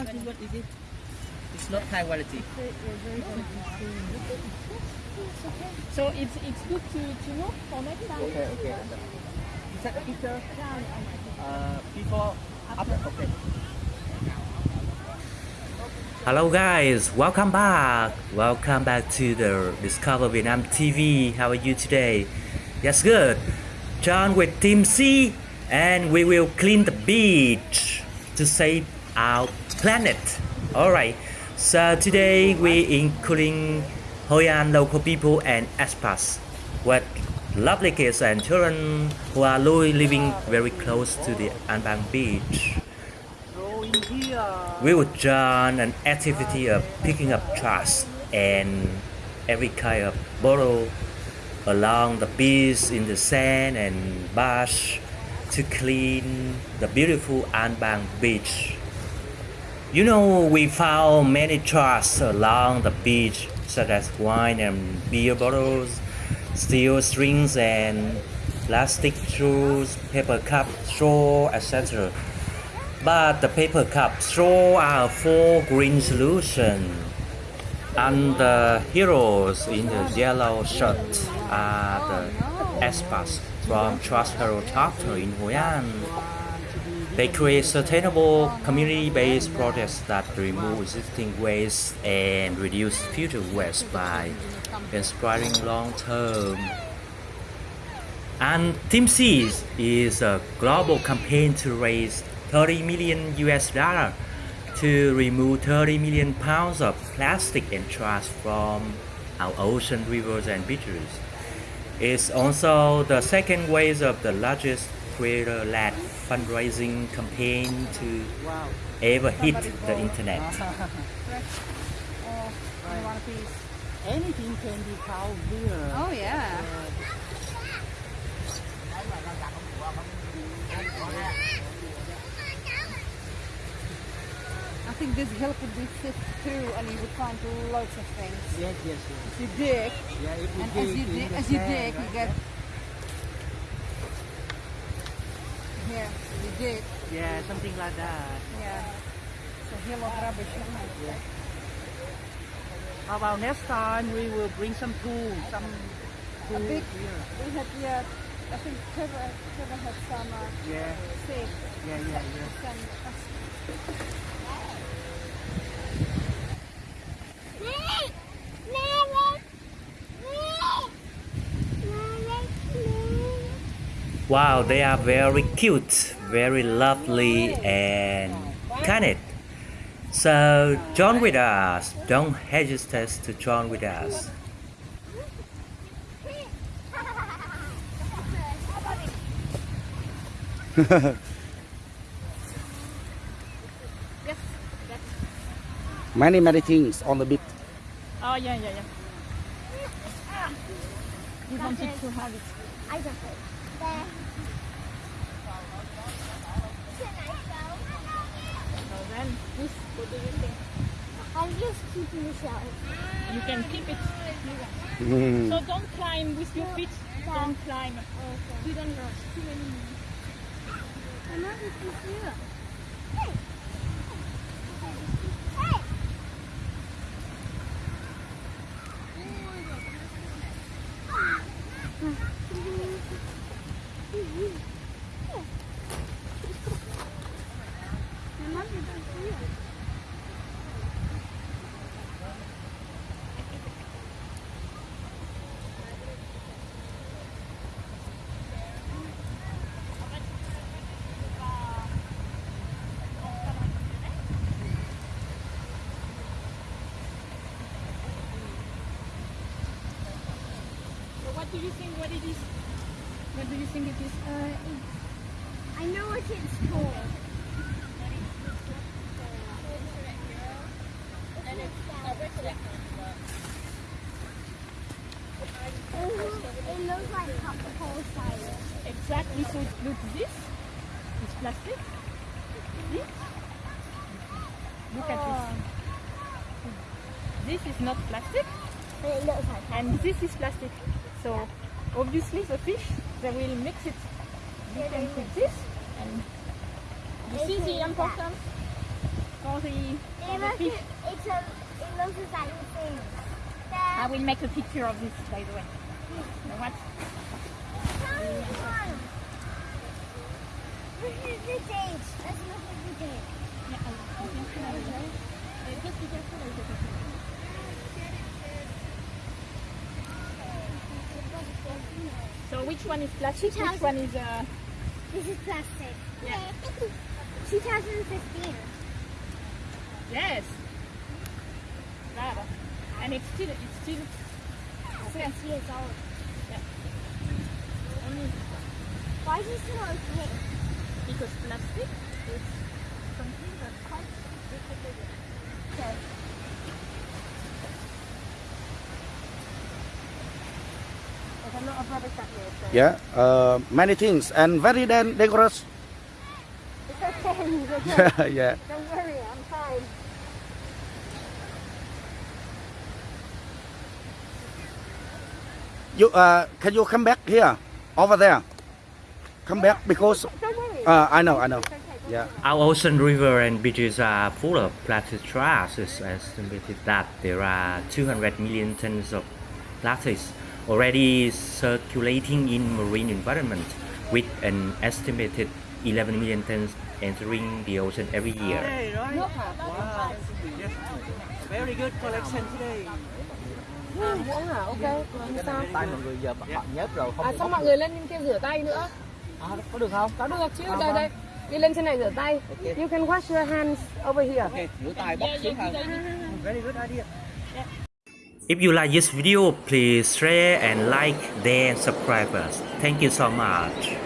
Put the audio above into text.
What is what is it? It's not high quality. So it's it's good to, to know for next time. Okay, okay. Is that picture? Uh, before, after. Okay. Hello guys, welcome back. Welcome back to the Discover Vietnam TV. How are you today? Yes, good. John with Team Seas, and we will clean the beach to save our planet. All right. So today we including Hoi An local people and expats with lovely kids and children who are living very close to the An Bang beach. We would join an activity of picking up trash and every kind of bottle along the beach in the sand and bush to clean the beautiful An Bang beach. You know, we found many trash along the beach, such as wine and beer bottles, steel strings and plastic straws, paper cup, straw, etc. But the paper cup straw are for green solution. And the heroes in the yellow shirt are the expats from Trash Hero Chapter in Hoi An. They create sustainable community-based projects that remove existing waste and reduce future waste by inspiring long-term. And Team Seas is a global campaign to raise 30 million US dollar to remove 30 million pounds of plastic and trash from our ocean, rivers, and beaches. It's also the second wave of the largest creator-led fundraising campaign to Wow. ever hit the internet. Oh, you piece? Anything can be found here. Oh yeah. I think this hill could be sift through and you would find lots of things. Yes, yes, yes. If you dig, Yeah, if we and dig as you dig, as you dig, you right? get here. You dig, Yeah, something like that. yeah. It's a hill of rubbish. isn't? Yeah. How about next time we will bring some tools, some A tools big, here. we had yeah. I think Trevor, Trevor had some uh, Yeah, stick. yeah, yeah, yeah. Some, uh, Wow, they are very cute, very lovely, and kind. So join with us. Don't hesitate to join with us. Many, many things on the beach. Oh yeah, yeah, yeah. You wanted to have it. I don't know. There. So then, this, what do you think? I'm just keeping the shell. You can keep it. Mm. So don't climb with your feet. Don't climb. Okay. You don't rush too many. I'm not with you here. Hey. Hey. I'm not with you here. So what do you think? What it is? What do you think it is? Uh, I know what it's called. It looks like popsicle cider. Exactly. So look, this is plastic. This. Look at this. Oh. This is not plastic, it looks like and this is plastic. So obviously the fish they will mix it. You can put this, and you They see the eat that. importance. for the, for the fish. it's a, it looks like thing. I will make a picture of this, by the way. You know what? This is the date. Let's look at the date. Yeah, I- I think so. Just be careful with the picture. So which one is plastic? Which one is uh, This is plastic. Yeah. 2015. yes? Bravo. And it's still it's still Six years old. Yeah. Why is it still okay? Because plastic is something that's quite difficult. Okay. Yeah, uh, many things and very dan- dangerous. It's okay. It's okay. yeah. Don't worry. I'm fine. You uh, can you come back here, over there? Come back because. Uh, I know, I know. It's okay. Don't Yeah. Our ocean river and beaches are full of plastic trash. It's estimated that there are 200 million tons of plastics already circulating in marine environment, with an estimated 11 million tons entering the ocean every year. Hey, right? Wow. Yes. Very good collection today. ok làm sao Tay mọi người giờ bạn nhớt rồi không à xong mọi người lên trên kia rửa tay nữa À, có được không? có được chứ Vâng, đây đây đi lên trên này rửa tay Ok. you can wash your hands over here Ok, rửa tay bóc xuống ha. Very good idea. If you like this video, please share and like, then subscribe us. Thank you so much.